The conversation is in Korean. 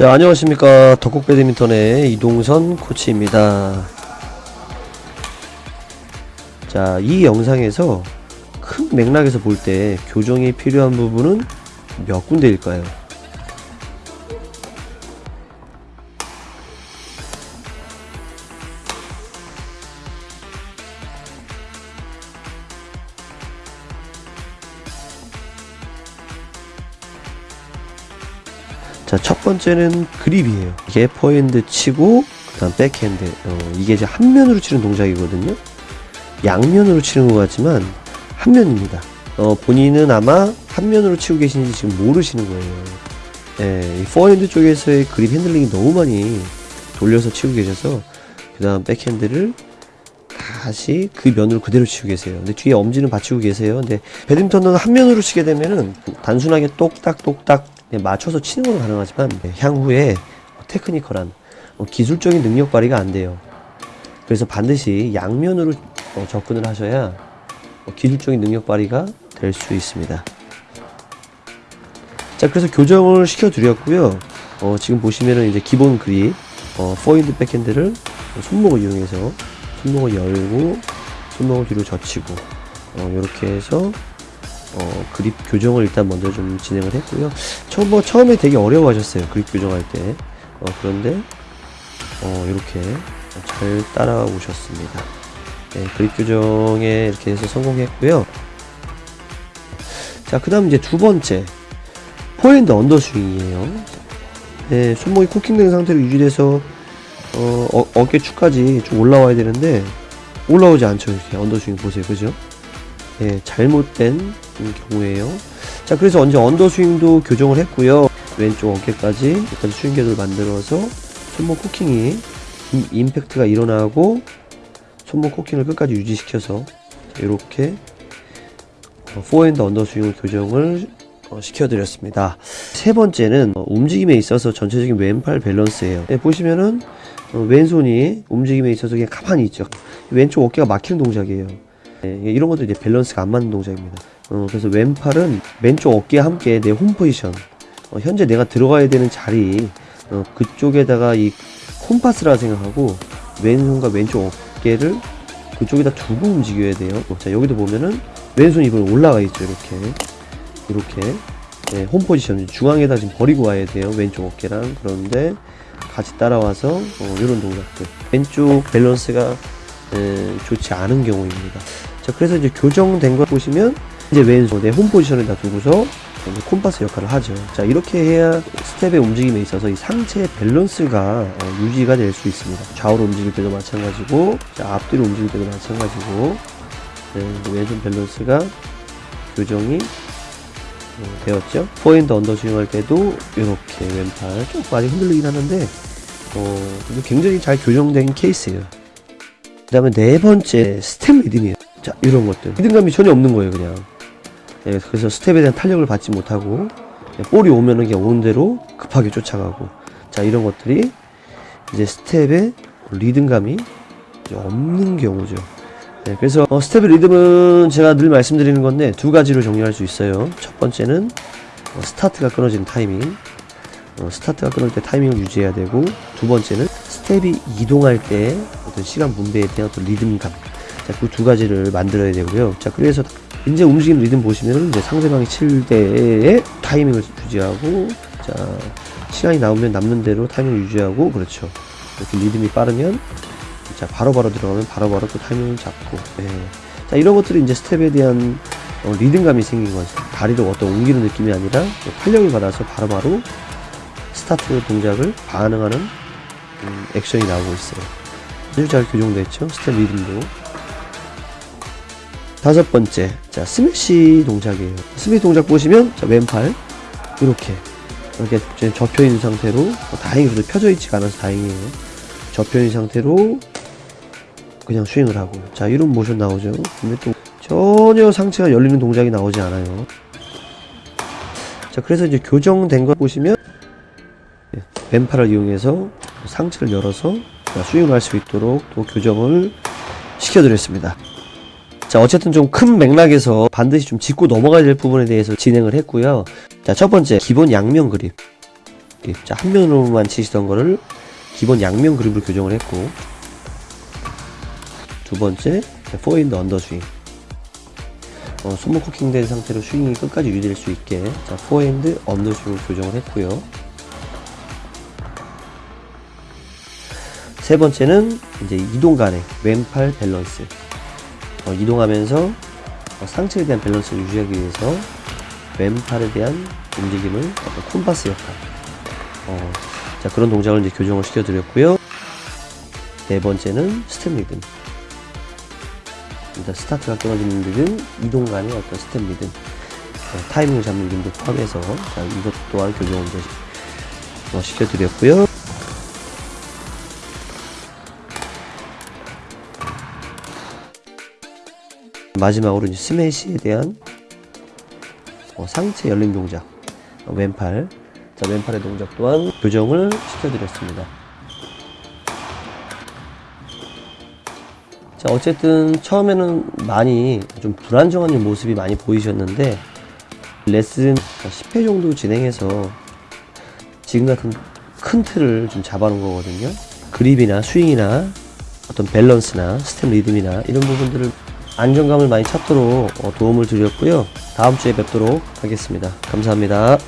자 안녕하십니까. 덕국 배드민턴의 이동선 코치입니다. 자이 영상에서 큰 맥락에서 볼 때 교정이 필요한 부분은 몇 군데일까요 자, 첫 번째는 그립이에요. 이게 포핸드 치고, 그 다음 백핸드. 어, 이게 이제 한 면으로 치는 동작이거든요. 양면으로 치는 것 같지만, 한 면입니다. 어, 본인은 아마 한 면으로 치고 계신지 지금 모르시는 거예요. 예, 이 포핸드 쪽에서의 그립 핸들링이 너무 많이 돌려서 치고 계셔서, 그 다음 백핸드를 다시 그 면으로 그대로 치고 계세요. 근데 뒤에 엄지는 받치고 계세요. 근데 배드민턴은 한 면으로 치게 되면은 단순하게 똑딱똑딱 맞춰서 치는 건 가능하지만 향후에 테크니컬한 어, 기술적인 능력 발휘가 안 돼요. 그래서 반드시 양면으로 어, 접근을 하셔야 어, 기술적인 능력 발휘가 될 수 있습니다. 자, 그래서 교정을 시켜드렸고요. 어, 지금 보시면은 이제 기본 그립, 어, 포인트 백핸드를 손목을 이용해서 손목을 열고 손목을 뒤로 젖히고 어, 이렇게 해서 어, 그립 교정을 일단 먼저 좀 진행을 했고요. 처음 뭐 처음에 되게 어려워하셨어요. 그립 교정할 때. 어, 그런데 어, 이렇게 잘 따라오셨습니다. 네, 그립 교정에 이렇게 해서 성공했고요. 자, 그 다음 이제 두 번째 포핸드 under swing이에요. 네, 손목이 cocking된 상태로 유지돼서 어, 어, 어깨 축까지 좀 올라와야 되는데 올라오지 않죠. 이렇게 under swing 보세요. 그죠? 예, 잘못된 경우에요. 자, 그래서 언제 under swing도 교정을 했고요. 왼쪽 어깨까지 여기까지 스윙 궤도를 만들어서 손목 cocking이 임, 임팩트가 일어나고 손목 cocking을 끝까지 유지시켜서 이렇게 어, 포핸드 under swing 교정을 어, 시켜드렸습니다. 세 번째는 어, 움직임에 있어서 전체적인 왼팔 밸런스예요. 네, 보시면은 어, 왼손이 움직임에 있어서 그냥 가만히 있죠. 왼쪽 어깨가 막히는 동작이에요. 네, 이런 것도 이제 밸런스가 안 맞는 동작입니다. 어, 그래서 왼팔은 왼쪽 어깨와 함께 내 홈 포지션, 어, 현재 내가 들어가야 되는 자리, 어, 그쪽에다가 이 콤파스라 생각하고 왼손과 왼쪽 어깨를 그쪽에다 두고 움직여야 돼요. 어, 자, 여기도 보면은 왼손 이번에 올라가 있죠. 이렇게. 이렇게. 네, 홈 포지션 중앙에다 지금 버리고 와야 돼요. 왼쪽 어깨랑. 그런데 같이 따라와서 어, 이런 동작들. 왼쪽 밸런스가 에, 좋지 않은 경우입니다. 자, 그래서 이제 교정된 걸 보시면 이제 왼손에 홈 포지션에다 두고서 이제 콤파스 역할을 하죠. 자, 이렇게 해야 스텝의 움직임에 있어서 이 상체의 밸런스가 어, 유지가 될 수 있습니다. 좌우로 움직일 때도 마찬가지고, 자, 앞뒤로 움직일 때도 마찬가지고, 네, 왼손 밸런스가 교정이 어, 되었죠. 포핸드 under swing 할 때도 이렇게 왼팔 좀 많이 흔들리긴 하는데, 어, 굉장히 잘 교정된 케이스예요. 그 다음에 네 번째 스텝 리듬이에요. 자, 이런 것들. 리듬감이 전혀 없는 거예요, 그냥. 예, 그래서 스텝에 대한 탄력을 받지 못하고, 그냥 볼이 오면은 그냥 오는 대로 급하게 쫓아가고. 자, 이런 것들이 이제 스텝의 리듬감이 없는 경우죠. 네, 그래서 어, 스텝의 리듬은 제가 늘 말씀드리는 건데 두 가지로 정리할 수 있어요. 첫 번째는 어, 스타트가 끊어지는 타이밍. 어, 스타트가 끊을 때 타이밍을 유지해야 되고 두 번째는 스텝이 이동할 때 어떤 시간 분배에 대한 어떤 리듬감. 자, 그 두 가지를 만들어야 되고요. 자, 그래서 이제 움직이는 리듬 보시면은 이제 상대방이 칠 때의 타이밍을 유지하고 자, 시간이 나오면 남는 대로 타이밍을 유지하고 그렇죠. 이렇게 리듬이 빠르면 자, 바로바로 들어가면 바로바로 또 타이밍을 잡고 예. 자, 이런 것들이 이제 스텝에 대한 어, 리듬감이 생긴 거죠. 다리를 어떤 옮기는 느낌이 아니라 탄력을 받아서 바로바로 스타트 동작을 반응하는 음, 액션이 나오고 있어요. 아주 잘 교정됐죠? 스텝 리듬도. 다섯 번째, 자, 스매시 동작이에요. 스매시 동작 보시면, 자, 왼팔, 이렇게, 이렇게 이제 접혀 있는 상태로, 어, 다행히 그래도 펴져 있지가 않아서 다행이에요. 접혀 있는 상태로, 그냥 스윙을 하고. 자, 이런 모션 나오죠? 근데 또, 전혀 상체가 열리는 동작이 나오지 않아요. 자, 그래서 이제 교정된 거 보시면, 예, 왼팔을 이용해서 상체를 열어서 자, 스윙을 할 수 있도록 또 교정을 시켜드렸습니다. 자, 어쨌든 좀 큰 맥락에서 반드시 좀 짚고 넘어가야 될 부분에 대해서 진행을 했고요. 자, 첫 번째, 기본 양면 그립. 이렇게 자, 한 면으로만 치시던 거를 기본 양면 그립을 교정을 했고 두 번째 포핸드 under swing 어, 손목 cocking된 상태로 스윙이 끝까지 유지될 수 있게 자, 포핸드 under swing을 교정을 했고요 세 번째는 이제 이동 간의 왼팔 밸런스 어, 이동하면서 어, 상체에 대한 밸런스를 유지하기 위해서 왼팔에 대한 움직임을 어떤 콤파스 역할. 어, 자 그런 동작을 이제 교정을 시켜드렸고요. 네 번째는 스텝 리듬. 일단 스타트가 끊어지는 리듬 이동 간의 어떤 스텝 리듬. 어, 타이밍을 잡는 리듬도 포함해서 자 이것 또한 교정을 어, 시켜드렸고요 마지막으로 이제 스매시에 대한 어, 상체 열림 동작 어, 왼팔. 자 왼팔의 동작 또한 교정을 시켜드렸습니다. 자 어쨌든 처음에는 많이 좀 불안정한 모습이 많이 보이셨는데 레슨 10회 정도 진행해서 지금 같은 큰 틀을 좀 잡아놓은 거거든요. 그립이나 스윙이나 어떤 밸런스나 스텝 리듬이나 이런 부분들을 안정감을 많이 찾도록 어, 도움을 드렸고요. 다음 주에 뵙도록 하겠습니다. 감사합니다